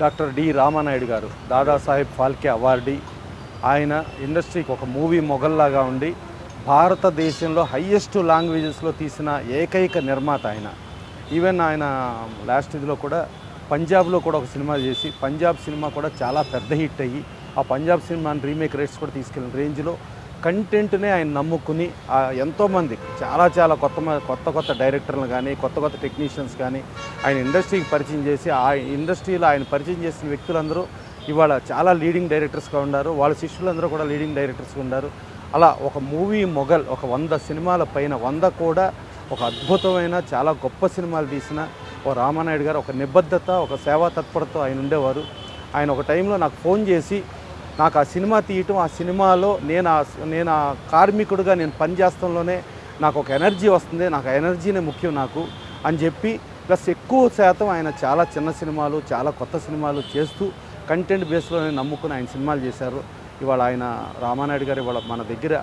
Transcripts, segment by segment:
Doctor D Ramanaidu గారు Dadasaheb Phalke awardee. ఆయన ఇండస్ట్రీకి ఒక మూవీ మొగల్లాగా ఉండి భారతదేశంలో హయ్యెస్ట్ లాంగ్వేజెస్లో తీసిన ఏకైక నిర్మాత ఆయన. ఈవెన్ ఆయన లాస్ట్ ఇదిలో కూడా పంజాబ్లో కూడా ఒక సినిమా చేసి పంజాబ్ సినిమా కూడా చాలా పెద్ద హిట్ అయ్యి ఆ పంజాబ్ సినిమాని రీమేక్ రేట్స్ కూడా తీసుకెళ్ళిన రేంజ్లో కంటెంట్నే ఆయన నమ్ముకుని ఎంతోమంది చాలా చాలా కొత్త కొత్త కొత్త డైరెక్టర్లు కానీ కొత్త కొత్త టెక్నీషియన్స్ కానీ ఆయన ఇండస్ట్రీకి పరిచయం చేసి ఆ ఇండస్ట్రీలో ఆయన పరిచయం చేసిన వ్యక్తులందరూ ఇవాళ చాలా లీడింగ్ డైరెక్టర్స్గా ఉన్నారు వాళ్ళ శిష్యులందరూ కూడా లీడింగ్ డైరెక్టర్స్గా ఉన్నారు అలా ఒక మూవీ మొగల్ ఒక వంద సినిమాల పైన వంద కూడా ఒక అద్భుతమైన చాలా గొప్ప సినిమాలు తీసిన ఓ రామానాయుడు గారు ఒక నిబద్ధత ఒక సేవా తత్పరతో ఆయన ఉండేవారు. ఆయన ఒక టైంలో నాకు ఫోన్ చేసి నాకు ఆ సినిమా తీయటం ఆ సినిమాలో నేను ఆ నేను ఆ కార్మికుడిగా నేను పనిచేస్తంలోనే నాకు ఒక ఎనర్జీ వస్తుంది. నాకు ఆ ఎనర్జీనే ముఖ్యం నాకు అని చెప్పి ప్లస్ ఎక్కువ శాతం ఆయన చాలా చిన్న సినిమాలు చాలా కొత్త సినిమాలు చేస్తూ కంటెంట్ బేస్లోనే నమ్ముకుని ఆయన సినిమాలు చేశారు. ఇవాళ ఆయన రామానాయుడు గారు ఇవాళ మన దగ్గర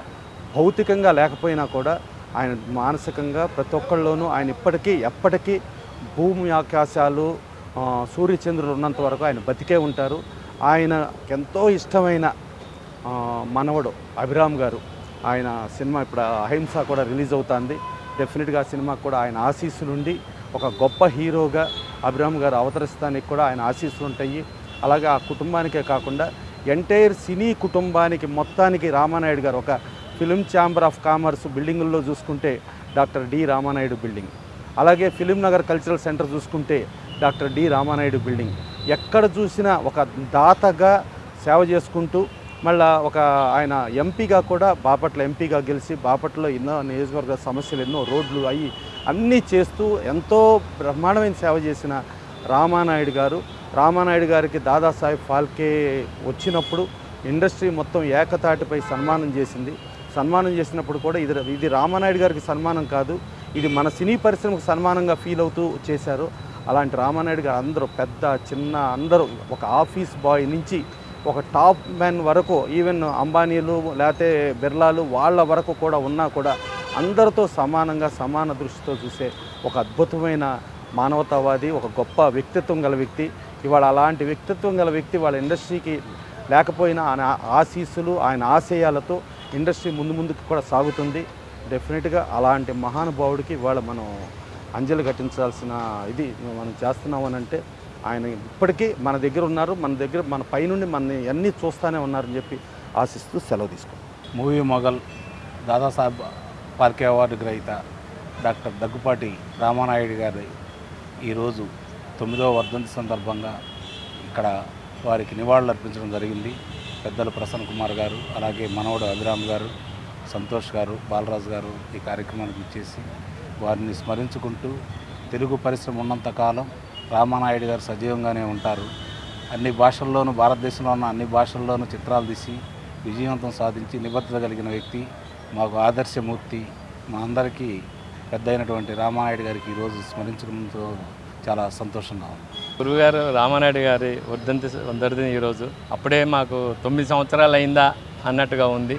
భౌతికంగా లేకపోయినా కూడా ఆయన మానసికంగా ప్రతి ఒక్కళ్ళలోనూ ఆయన ఇప్పటికీ ఎప్పటికీ భూమి ఆకాశాలు సూర్యచంద్రులు ఉన్నంత వరకు ఆయన బతికే ఉంటారు. ఆయన ఎంతో ఇష్టమైన మనవడు అభిరామ్ గారు. ఆయన సినిమా ఇప్పుడు అహింస కూడా రిలీజ్ అవుతుంది. డెఫినెట్గా ఆ సినిమాకు కూడా ఆయన ఆశీస్సులు ఉండి ఒక గొప్ప హీరోగా అభిరామ్ గారు అవతరిస్తానికి కూడా ఆయన ఆశీస్సులు ఉంటాయి అలాగే ఆ కుటుంబానికే కాకుండా ఎంటైర్ సినీ కుటుంబానికి మొత్తానికి రామానాయుడు గారు ఒక ఫిలిం ఛాంబర్ ఆఫ్ కామర్స్ బిల్డింగుల్లో చూసుకుంటే డాక్టర్ డి రామానాయుడు బిల్డింగ్. అలాగే ఫిలిం నగర్ కల్చరల్ సెంటర్ చూసుకుంటే డాక్టర్ డి రామానాయుడు బిల్డింగ్. ఎక్కడ చూసినా ఒక దాతగా సేవ చేసుకుంటూ మళ్ళా ఒక ఆయన ఎంపీగా కూడా బాపట్ల ఎంపీగా గెలిచి బాపట్లలో ఎన్నో నియోజకవర్గ సమస్యలు ఎన్నో రోడ్లు అయ్యి అన్నీ చేస్తూ ఎంతో బ్రహ్మాండమైన సేవ చేసిన రామానాయుడు గారు. రామానాయుడు గారికి దాదాసాహెబ్ ఫాల్కే వచ్చినప్పుడు ఇండస్ట్రీ మొత్తం ఏకతాటిపై సన్మానం చేసింది. సన్మానం చేసినప్పుడు కూడా ఇది ఇది రామానాయుడు గారికి సన్మానం కాదు. ఇది మన సినీ పరిశ్రమకు సన్మానంగా ఫీల్ అవుతూ చేశారు. అలాంటి రామానాయుడు గారు అందరూ పెద్ద చిన్న అందరూ ఒక ఆఫీస్ బాయ్ నుంచి ఒక టాప్ మ్యాన్ వరకు ఈవెన్ అంబానీలు లేకపోతే బిర్లాలు వాళ్ళ వరకు కూడా ఉన్నా కూడా అందరితో సమానంగా సమాన దృష్టితో చూసే ఒక అద్భుతమైన మానవతావాది ఒక గొప్ప వ్యక్తిత్వం గల వ్యక్తి. ఇవాళ అలాంటి వ్యక్తిత్వం గల వ్యక్తి వాళ్ళ ఇండస్ట్రీకి లేకపోయినా ఆయన ఆశీస్సులు ఆయన ఆశయాలతో ఇండస్ట్రీ ముందు ముందుకు కూడా సాగుతుంది. డెఫినెట్గా అలాంటి మహానుభావుడికి ఇవాళ మనం అంజలి ఘటించాల్సిన ఇది మనం చేస్తున్నామని అంటే ఆయన ఇప్పటికీ మన దగ్గర ఉన్నారు మన దగ్గర మన పైనుండి మన అన్నీ చూస్తూనే ఉన్నారని చెప్పి ఆశిస్తూ సెలవు తీసుకున్నాం movie mogul Dadasaheb Phalke award గ్రహీత డాక్టర్ దగ్గుపాటి రామానాయుడు గారి ఈరోజు తొమ్మిదవ వర్ధంతి సందర్భంగా ఇక్కడ వారికి నివాళులు అర్పించడం జరిగింది. పెద్దలు ప్రసన్న కుమార్ గారు అలాగే మనవడు అభిరామ్ గారు సంతోష్ గారు బాలరాజు గారు ఈ కార్యక్రమానికి ఇచ్చేసి వారిని స్మరించుకుంటూ తెలుగు పరిశ్రమ ఉన్నంతకాలం రామానాయుడు గారు సజీవంగానే ఉంటారు. అన్ని భాషల్లోనూ భారతదేశంలో ఉన్న అన్ని భాషల్లోనూ చిత్రాలు తీసి విజయవంతం సాధించి నిబద్ధత కలిగిన వ్యక్తి మాకు ఆదర్శమూర్తి మా అందరికీ పెద్ద అయినటువంటి రామానాయుడు గారికి ఈరోజు స్మరించడంతో చాలా సంతోషంగా ఉంది. గురువుగారు రామానాయుడు గారి వర్ధంతి వర్ధంతి ఈరోజు అప్పుడే మాకు తొమ్మిది సంవత్సరాలు అయిందా అన్నట్టుగా ఉంది.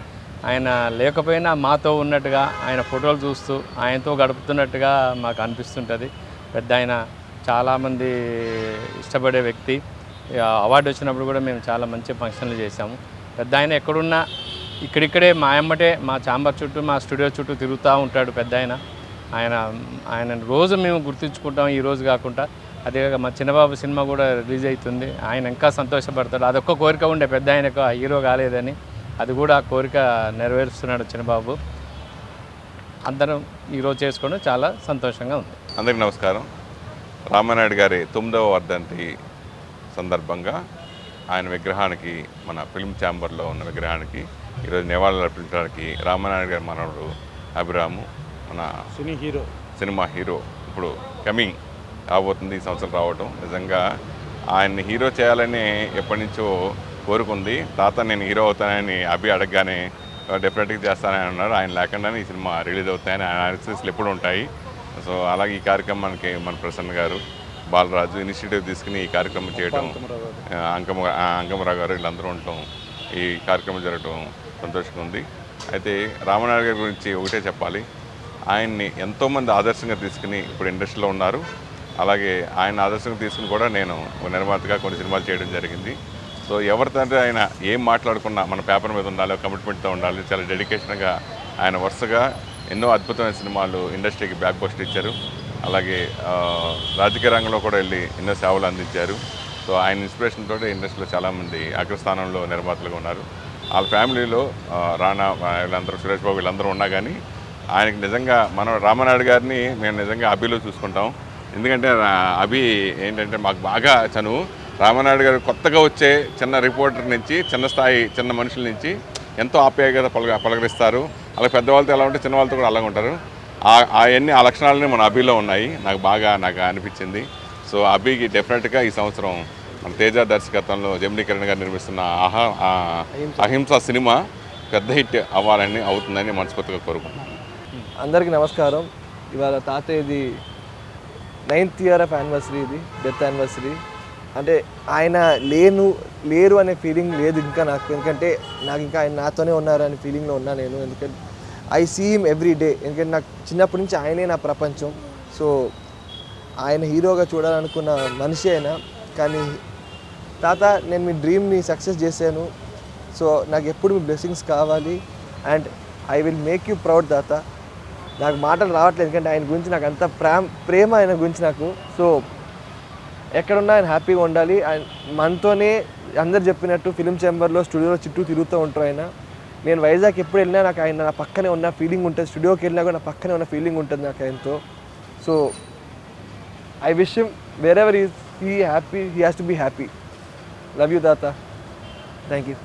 ఆయన లేకపోయినా మాతో ఉన్నట్టుగా ఆయన ఫోటోలు చూస్తూ ఆయనతో గడుపుతున్నట్టుగా మాకు అనిపిస్తుంటుంది. పెద్ద ఆయన చాలామంది ఇష్టపడే వ్యక్తి. ఇక అవార్డు వచ్చినప్పుడు కూడా మేము చాలా మంచి ఫంక్షన్లు చేశాము. పెద్ద ఆయన ఎక్కడున్నా ఇక్కడిక్కడే మా అమ్మటే మా చాంబర్ చుట్టూ మా స్టూడియో చుట్టూ తిరుగుతూ ఉంటాడు పెద్ద ఆయన. ఆయన ఆయన రోజు మేము గుర్తుంచుకుంటాం ఈ రోజు కాకుండా. అదే మా చిన్నబాబు సినిమా కూడా రిలీజ్ అవుతుంది. ఆయన ఇంకా సంతోషపడతాడు. అదొక్క కోరిక ఉండే పెద్ద ఆయనకు ఆ హీరో కాలేదని. అది కూడా ఆ కోరిక నెరవేరుస్తున్నాడు చిన్నబాబు. అందరం ఈరోజు చేసుకోవడం చాలా సంతోషంగా ఉంది. అందరికీ నమస్కారం. రామానాయుడు గారి తొమ్మిదవ వర్ధంతి సందర్భంగా ఆయన విగ్రహానికి మన ఫిల్మ్ ఛాంబర్లో ఉన్న విగ్రహానికి ఈరోజు నివాళులు అర్పించడానికి రామానాయుడు గారి మనవడు అభిరాము మన సినీ హీరో. సినిమా హీరో ఇప్పుడు కమింగ్ రాబోతుంది ఈ సంవత్సరం రావటం. నిజంగా ఆయన్ని హీరో చేయాలని ఎప్పటి నుంచో కోరుకుంది. తాత నేను హీరో అవుతానని అభి అడగగానే డెఫినెట్గా చేస్తానని అన్నారు ఆయన లేకుండానే ఈ సినిమా రిలీజ్ అవుతాయని ఆయన ఆశీస్సులు ఎప్పుడు ఉంటాయి. సో అలాగే ఈ కార్యక్రమానికి మన ప్రసన్న గారు బాలరాజు ఇనిషియేటివ్ తీసుకుని ఈ కార్యక్రమం చేయడం అంకమ అంకమరావు గారు వీళ్ళందరూ ఉండటం ఈ కార్యక్రమం జరగటం సంతోషంగా ఉంది. అయితే రామనాయుడు గారి గురించి ఒకటే చెప్పాలి. ఆయన్ని ఎంతోమంది ఆదర్శంగా తీసుకుని ఇప్పుడు ఇండస్ట్రీలో ఉన్నారు. అలాగే ఆయన ఆదర్శంగా తీసుకుని కూడా నేను నిర్మాతగా కొన్ని సినిమాలు చేయడం జరిగింది. సో ఎవరితో ఆయన ఏం మాట్లాడుకున్నా మన పేపర్ మీద ఉండాలి కమిట్మెంట్తో ఉండాలి. చాలా డెడికేషన్గా ఆయన వరుసగా ఎన్నో అద్భుతమైన సినిమాలు ఇండస్ట్రీకి బ్యాక్ పోస్ట్ ఇచ్చారు. అలాగే రాజకీయ రంగంలో కూడా వెళ్ళి ఎన్నో సేవలు అందించారు. సో ఆయన ఇన్స్పిరేషన్ తోటి ఇండస్ట్రీలో చాలామంది అగ్రస్థానంలో నిర్మాతలుగా ఉన్నారు. వాళ్ళ ఫ్యామిలీలో రానా వీళ్ళందరూ సురేష్ బాబు వీళ్ళందరూ ఉన్నా కానీ ఆయనకి నిజంగా మనం రామనాయుడు గారిని మేము నిజంగా అభిలో చూసుకుంటాం. ఎందుకంటే అభి ఏంటంటే మాకు బాగా చనువు రామనాయుడు గారు కొత్తగా వచ్చే చిన్న రిపోర్టర్ నుంచి చిన్న స్థాయి చిన్న మనుషుల నుంచి ఎంతో ఆప్యాయత పలక పలకరిస్తారు. అలా పెద్దవాళ్ళతో ఎలా ఉంటే చిన్న వాళ్ళతో కూడా అలాగే ఉంటారు. ఆ- అవన్నీ ఆ లక్షణాలన్నీ మన అభిలో ఉన్నాయి. నాకు బాగా నాకు అనిపించింది. సో అభికి డెఫినెట్గా ఈ సంవత్సరం మన తేజ దర్శకత్వంలో జమినీ కిరణ్ గారు నిర్మిస్తున్న ఆహా ఆ అహింస సినిమా పెద్ద హిట్ అవ్వాలని అవుతుందని మనస్ఫూర్తిగా కోరుకుంటున్నాను. అందరికీ నమస్కారం. ఇవాళ తాతయ్యది నైన్త్ ఇయర్ ఆఫ్ యానివర్సరీ ఇది డెత్ యానివర్సరీ. అంటే ఆయన లేను లేరు అనే ఫీలింగ్ లేదు ఇంకా నాకు. ఎందుకంటే నాకు ఇంకా ఆయన నాతోనే ఉన్నారు అనే ఫీలింగ్లో ఉన్నా నేను. ఎందుకంటే ఐ సీ ఎవ్రీ డే ఎందుకంటే నాకు చిన్నప్పటి నుంచి ఆయనే నా ప్రపంచం. సో ఆయన హీరోగా చూడాలనుకున్న మనిషి అయినా కానీ తాత నేను మీ డ్రీమ్ని సక్సెస్ చేశాను. సో నాకు ఎప్పుడు మీ బ్లెస్సింగ్స్ కావాలి. And I will make you proud తాత. నాకు మాటలు రావట్లేదు. ఎందుకంటే ఆయన గురించి నాకు అంత ప్రేమ ప్రేమ ఆయన గురించి నాకు. సో ఎక్కడున్నా ఆయన హ్యాపీగా ఉండాలి. అండ్ మనతోనే అందరు చెప్పినట్టు ఫిలిం చేంబర్లో స్టూడియోలో చుట్టూ తిరుగుతూ ఉంటారు ఆయన. నేను వైజాగ్ ఎప్పుడు వెళ్ళినా నాకు ఆయన నా పక్కనే ఉన్న ఫీలింగ్ ఉంటుంది. స్టూడియోకి వెళ్ళినా కూడా నా పక్కనే ఉన్న ఫీలింగ్ ఉంటుంది నాకు ఆయనతో. So I wish wherever ఈ he happy he has to be happy love you దాత థ్యాంక్ యూ